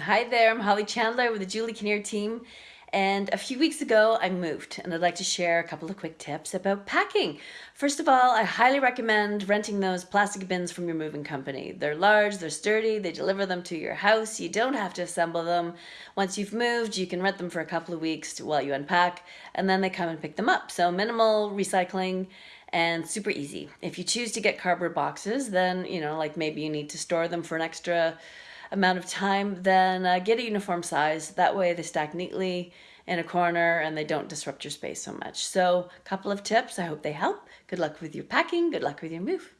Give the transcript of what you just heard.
Hi there, I'm Holly Chandler with the Julie Kinnear team. And a few weeks ago, I moved and I'd like to share a couple of quick tips about packing. First of all, I highly recommend renting those plastic bins from your moving company. They're large, they're sturdy, they deliver them to your house. You don't have to assemble them. Once you've moved, you can rent them for a couple of weeks while you unpack and then they come and pick them up. So minimal recycling and super easy. If you choose to get cardboard boxes, then, you know, like maybe you need to store them for an extra amount of time, then uh, get a uniform size. That way they stack neatly in a corner and they don't disrupt your space so much. So a couple of tips, I hope they help. Good luck with your packing, good luck with your move.